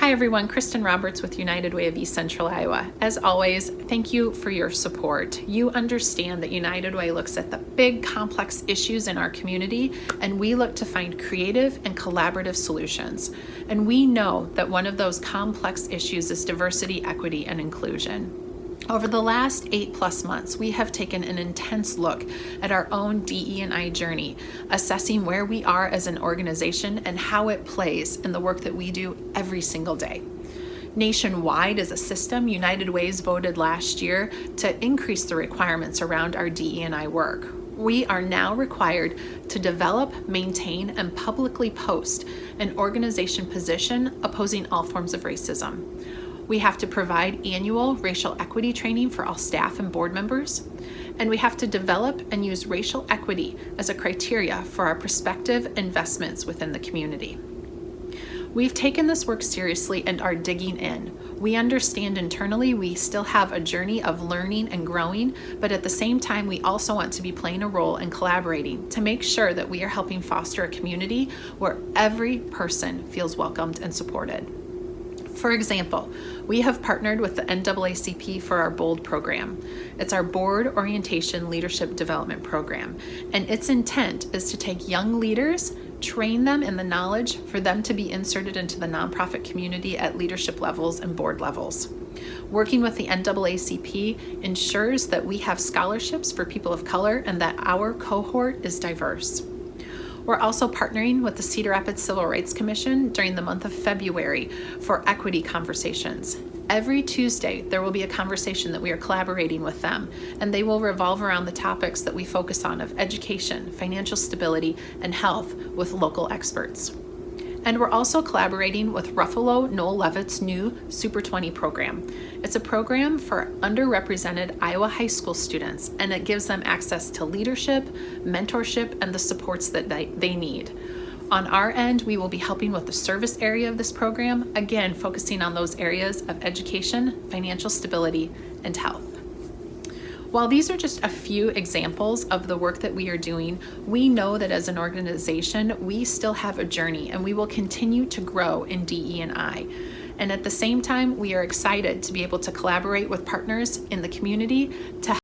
Hi everyone, Kristen Roberts with United Way of East Central Iowa. As always, thank you for your support. You understand that United Way looks at the big complex issues in our community and we look to find creative and collaborative solutions. And we know that one of those complex issues is diversity, equity, and inclusion. Over the last eight plus months, we have taken an intense look at our own DE&I journey, assessing where we are as an organization and how it plays in the work that we do every single day. Nationwide as a system, United Ways voted last year to increase the requirements around our DE&I work. We are now required to develop, maintain, and publicly post an organization position opposing all forms of racism. We have to provide annual racial equity training for all staff and board members. And we have to develop and use racial equity as a criteria for our prospective investments within the community. We've taken this work seriously and are digging in. We understand internally we still have a journey of learning and growing, but at the same time, we also want to be playing a role in collaborating to make sure that we are helping foster a community where every person feels welcomed and supported. For example, we have partnered with the NAACP for our BOLD program. It's our Board Orientation Leadership Development Program, and its intent is to take young leaders, train them in the knowledge for them to be inserted into the nonprofit community at leadership levels and board levels. Working with the NAACP ensures that we have scholarships for people of color and that our cohort is diverse. We're also partnering with the Cedar Rapids Civil Rights Commission during the month of February for equity conversations. Every Tuesday, there will be a conversation that we are collaborating with them, and they will revolve around the topics that we focus on of education, financial stability, and health with local experts. And we're also collaborating with Ruffalo Noel Levitz new Super 20 program. It's a program for underrepresented Iowa high school students, and it gives them access to leadership, mentorship, and the supports that they, need. On our end, we will be helping with the service area of this program, again, focusing on those areas of education, financial stability, and health. While these are just a few examples of the work that we are doing, we know that as an organization, we still have a journey and we will continue to grow in DE&I. And at the same time, we are excited to be able to collaborate with partners in the community to